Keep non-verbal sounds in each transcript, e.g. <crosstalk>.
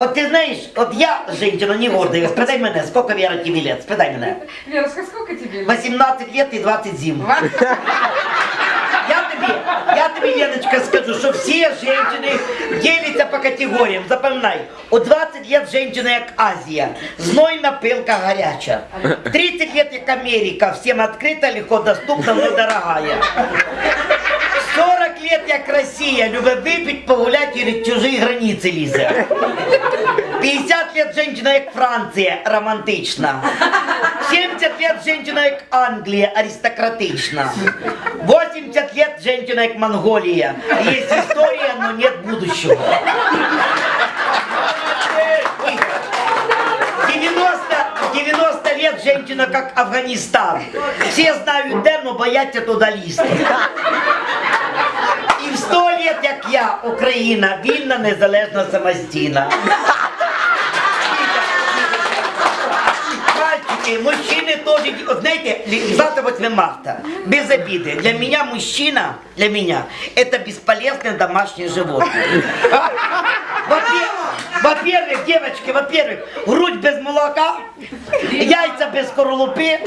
От ти знаєш, от я, женщина, не гордая, спитай мене, сколько Вера тебе лет, спитай мене. Верочка, сколько тебе лет? 18 лет и 20 зим. <laughs> Я тобі, я тобі, Леночка, скажу, що всі жінки діляться по категоріям. Запам'ятай, у 20 лет женщина як Азія, знойна пилка гаряча. 30 лет як Америка, всім відкрита, легко доступна, но дорогая. 40 лет як Росія, любить випить, погулять і в чужі границі лізе. 50 лет женщина як Франція, романтична. 70 лет женщина як Англія, аристократична. 80 лет женщина як Монголія. Есть история, но нет будущего. 90, 90 лет женщина как Афганистан. Все знают де, но бояться туда лізти. я, Україна, вільна, незалежна, самостійна. Мальчики, мужчины тоже, вот знаете, завтра 8 марта, без обиды. Для меня мужчина, для меня, это бесполезное домашнее животное. Во-первых, во-первых, девочки, во-первых, грудь без молока, яйца без скорлупы,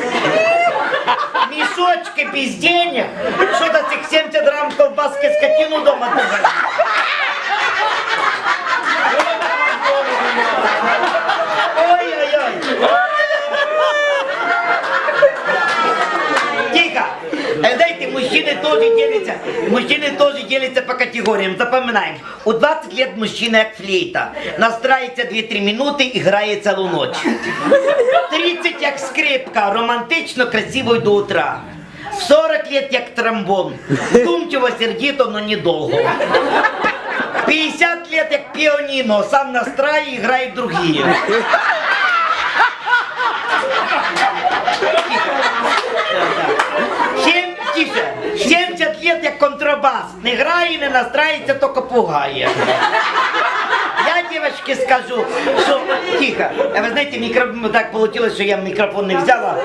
мешочки без денег, что-то этих 70 грамм колбаски скотину дома держать. Ой-ой-ой. Тихо! Э, Знаете, мужчины тоже делятся, мужчины тоже делятся по категориям. Запоминаем. У 20 лет мужчина як флейта. Настрається 2-3 минути і грає цілу ніч. 30 як скрипка, романтично, красиво й до утра. В 40 лет як тромбон. Вдумчиво, сердито, но недолго. 50 лет як піаніно, сам настрає і грає другие. Тише, 70 лет як контрабас. Не грає, не настрається, тільки пугає. Я, девочки, скажу, що тихо. Ви знаєте, мікро... так получилось, що я мікрофон не взяла.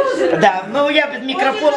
Да, ну я без мікрофона.